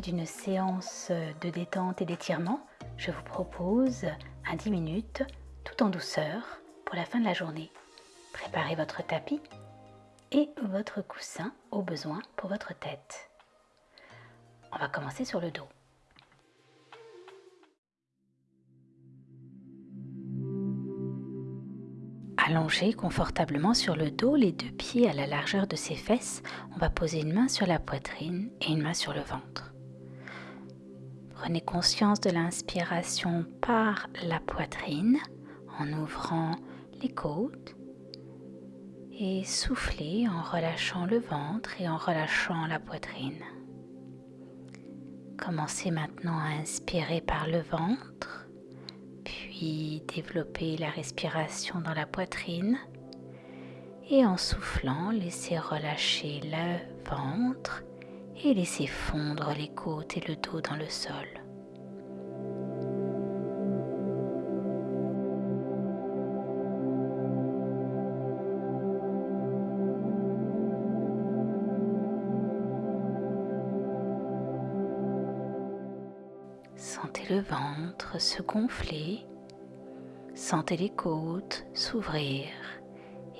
d'une séance de détente et d'étirement, je vous propose un 10 minutes tout en douceur pour la fin de la journée. Préparez votre tapis et votre coussin au besoin pour votre tête. On va commencer sur le dos. Allongé confortablement sur le dos, les deux pieds à la largeur de ses fesses, on va poser une main sur la poitrine et une main sur le ventre. Prenez conscience de l'inspiration par la poitrine en ouvrant les côtes et soufflez en relâchant le ventre et en relâchant la poitrine. Commencez maintenant à inspirer par le ventre, puis développez la respiration dans la poitrine et en soufflant, laissez relâcher le ventre et laissez fondre les côtes et le dos dans le sol. Sentez le ventre se gonfler, sentez les côtes s'ouvrir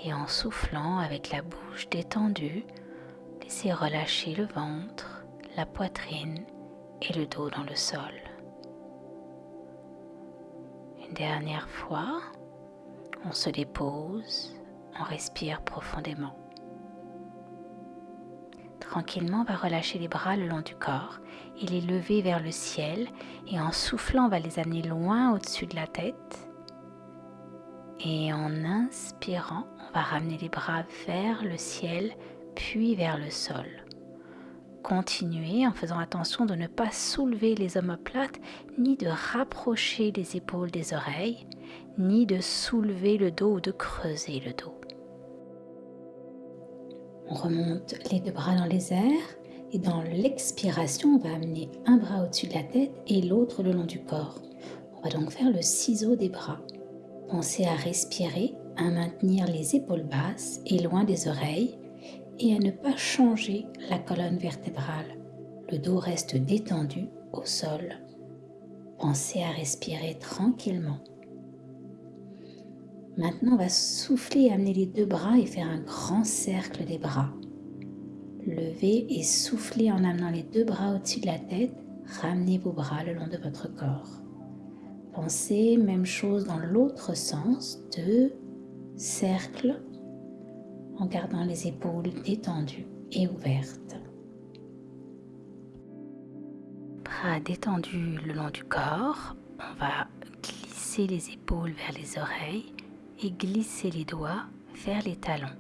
et en soufflant avec la bouche détendue, laissez relâcher le ventre, la poitrine et le dos dans le sol. Une dernière fois, on se dépose, on respire profondément. Tranquillement, on va relâcher les bras le long du corps et les lever vers le ciel et en soufflant, on va les amener loin au-dessus de la tête. Et en inspirant, on va ramener les bras vers le ciel puis vers le sol. Continuez en faisant attention de ne pas soulever les omoplates ni de rapprocher les épaules des oreilles ni de soulever le dos ou de creuser le dos. On remonte les deux bras dans les airs et dans l'expiration, on va amener un bras au-dessus de la tête et l'autre le long du corps. On va donc faire le ciseau des bras. Pensez à respirer, à maintenir les épaules basses et loin des oreilles et à ne pas changer la colonne vertébrale. Le dos reste détendu au sol. Pensez à respirer tranquillement. Maintenant, on va souffler, amener les deux bras et faire un grand cercle des bras. Levez et soufflez en amenant les deux bras au-dessus de la tête. Ramenez vos bras le long de votre corps. Pensez, même chose dans l'autre sens, deux cercles en gardant les épaules détendues et ouvertes. Bras détendus le long du corps, on va glisser les épaules vers les oreilles et glisser les doigts vers les talons.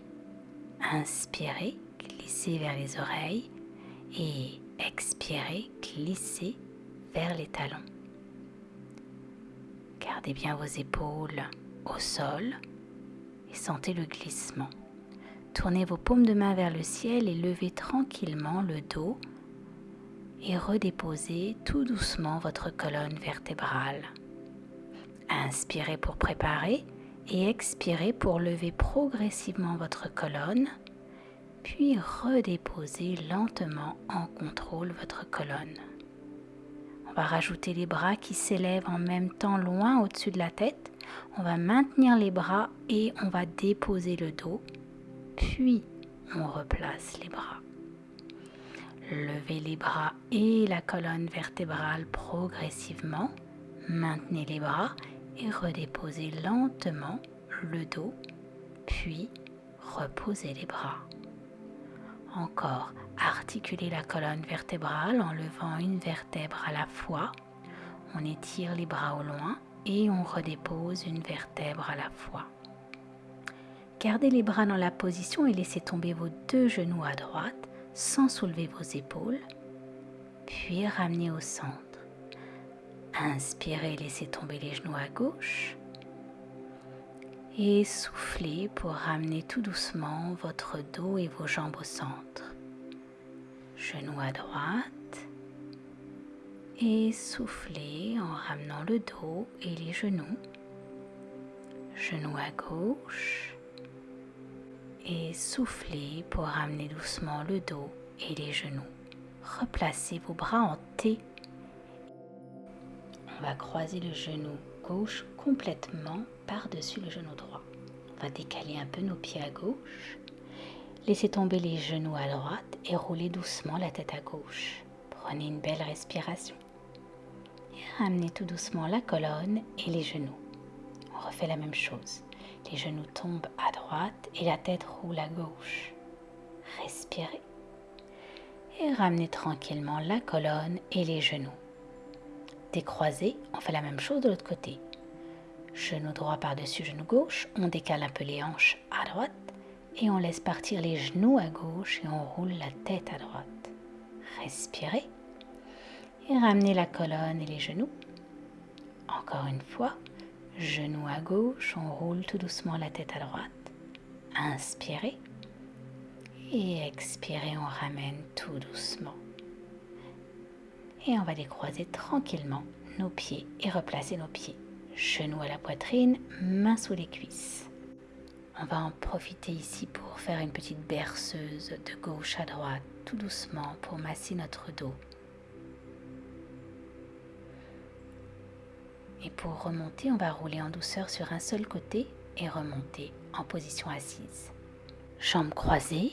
Inspirez, glissez vers les oreilles et expirez, glissez vers les talons. Gardez bien vos épaules au sol et sentez le glissement. Tournez vos paumes de main vers le ciel et levez tranquillement le dos et redéposez tout doucement votre colonne vertébrale. Inspirez pour préparer et expirez pour lever progressivement votre colonne, puis redéposez lentement en contrôle votre colonne. On va rajouter les bras qui s'élèvent en même temps loin au-dessus de la tête. On va maintenir les bras et on va déposer le dos, puis on replace les bras. Levez les bras et la colonne vertébrale progressivement. Maintenez les bras et redéposez lentement le dos, puis reposez les bras. Encore, articulez la colonne vertébrale en levant une vertèbre à la fois. On étire les bras au loin et on redépose une vertèbre à la fois. Gardez les bras dans la position et laissez tomber vos deux genoux à droite sans soulever vos épaules, puis ramenez au centre. Inspirez, laissez tomber les genoux à gauche. Et soufflez pour ramener tout doucement votre dos et vos jambes au centre. Genoux à droite. Et soufflez en ramenant le dos et les genoux. Genoux à gauche. Et soufflez pour ramener doucement le dos et les genoux. replacez vos bras en T. On va croiser le genou gauche complètement par-dessus le genou droit. On va décaler un peu nos pieds à gauche. Laissez tomber les genoux à droite et roulez doucement la tête à gauche. Prenez une belle respiration. Et ramenez tout doucement la colonne et les genoux. On refait la même chose. Les genoux tombent à droite et la tête roule à gauche. Respirez. Et ramenez tranquillement la colonne et les genoux. Décroisez, on fait la même chose de l'autre côté. Genou droit par-dessus genou gauche, on décale un peu les hanches à droite et on laisse partir les genoux à gauche et on roule la tête à droite. Respirez et ramenez la colonne et les genoux. Encore une fois, genou à gauche, on roule tout doucement la tête à droite. Inspirez et expirez, on ramène tout doucement. Et on va décroiser tranquillement nos pieds et replacer nos pieds. Genoux à la poitrine, mains sous les cuisses. On va en profiter ici pour faire une petite berceuse de gauche à droite, tout doucement, pour masser notre dos. Et pour remonter, on va rouler en douceur sur un seul côté et remonter en position assise. Jambes croisées,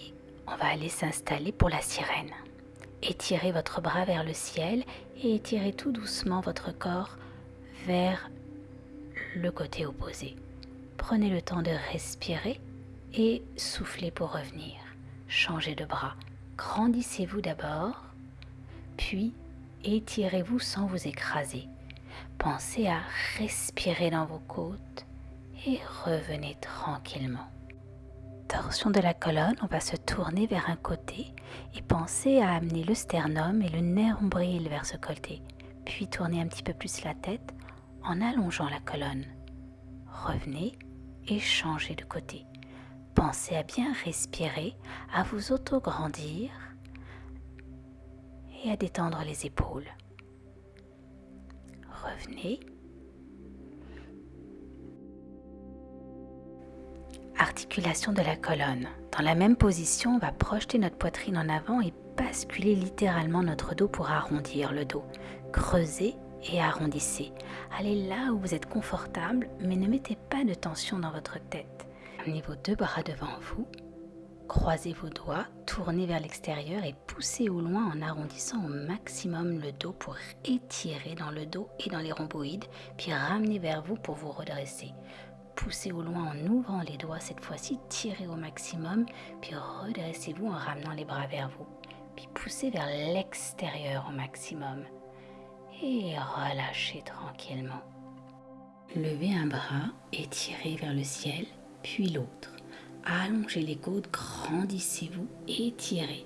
on va aller s'installer pour la sirène. Étirez votre bras vers le ciel et étirez tout doucement votre corps vers le côté opposé. Prenez le temps de respirer et soufflez pour revenir. Changez de bras. Grandissez-vous d'abord, puis étirez-vous sans vous écraser. Pensez à respirer dans vos côtes et revenez tranquillement. Torsion de la colonne, on va se tourner vers un côté et pensez à amener le sternum et le nerf ombril vers ce côté. Puis tournez un petit peu plus la tête en allongeant la colonne. Revenez et changez de côté. Pensez à bien respirer, à vous auto-grandir et à détendre les épaules. Revenez. Articulation de la colonne. Dans la même position, on va projeter notre poitrine en avant et basculer littéralement notre dos pour arrondir le dos. Creusez et arrondissez. Allez là où vous êtes confortable, mais ne mettez pas de tension dans votre tête. Vos deux bras devant vous, croisez vos doigts, tournez vers l'extérieur et poussez au loin en arrondissant au maximum le dos pour étirer dans le dos et dans les rhomboïdes, puis ramenez vers vous pour vous redresser. Poussez au loin en ouvrant les doigts cette fois-ci, tirez au maximum, puis redressez-vous en ramenant les bras vers vous. Puis poussez vers l'extérieur au maximum et relâchez tranquillement. Levez un bras, étirez vers le ciel, puis l'autre. Allongez les côtes, grandissez-vous, étirez.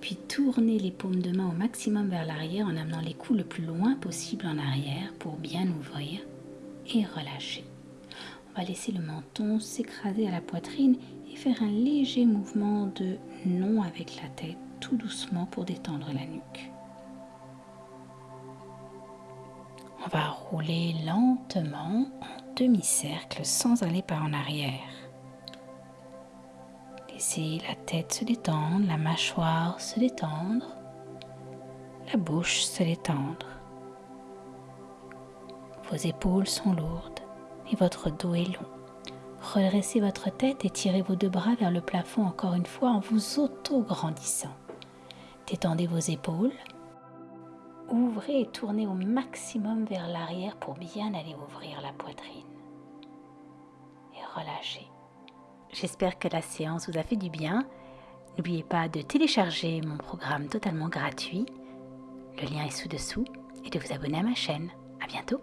Puis tournez les paumes de main au maximum vers l'arrière en amenant les coups le plus loin possible en arrière pour bien ouvrir et relâcher. On va laisser le menton s'écraser à la poitrine et faire un léger mouvement de non avec la tête tout doucement pour détendre la nuque. On va rouler lentement en demi-cercle sans aller par en arrière. Laissez la tête se détendre, la mâchoire se détendre, la bouche se détendre. Vos épaules sont lourdes et votre dos est long. Redressez votre tête et tirez vos deux bras vers le plafond encore une fois en vous auto-grandissant. Détendez vos épaules Ouvrez et tournez au maximum vers l'arrière pour bien aller ouvrir la poitrine. Et relâchez. J'espère que la séance vous a fait du bien. N'oubliez pas de télécharger mon programme totalement gratuit. Le lien est sous-dessous et de vous abonner à ma chaîne. À bientôt.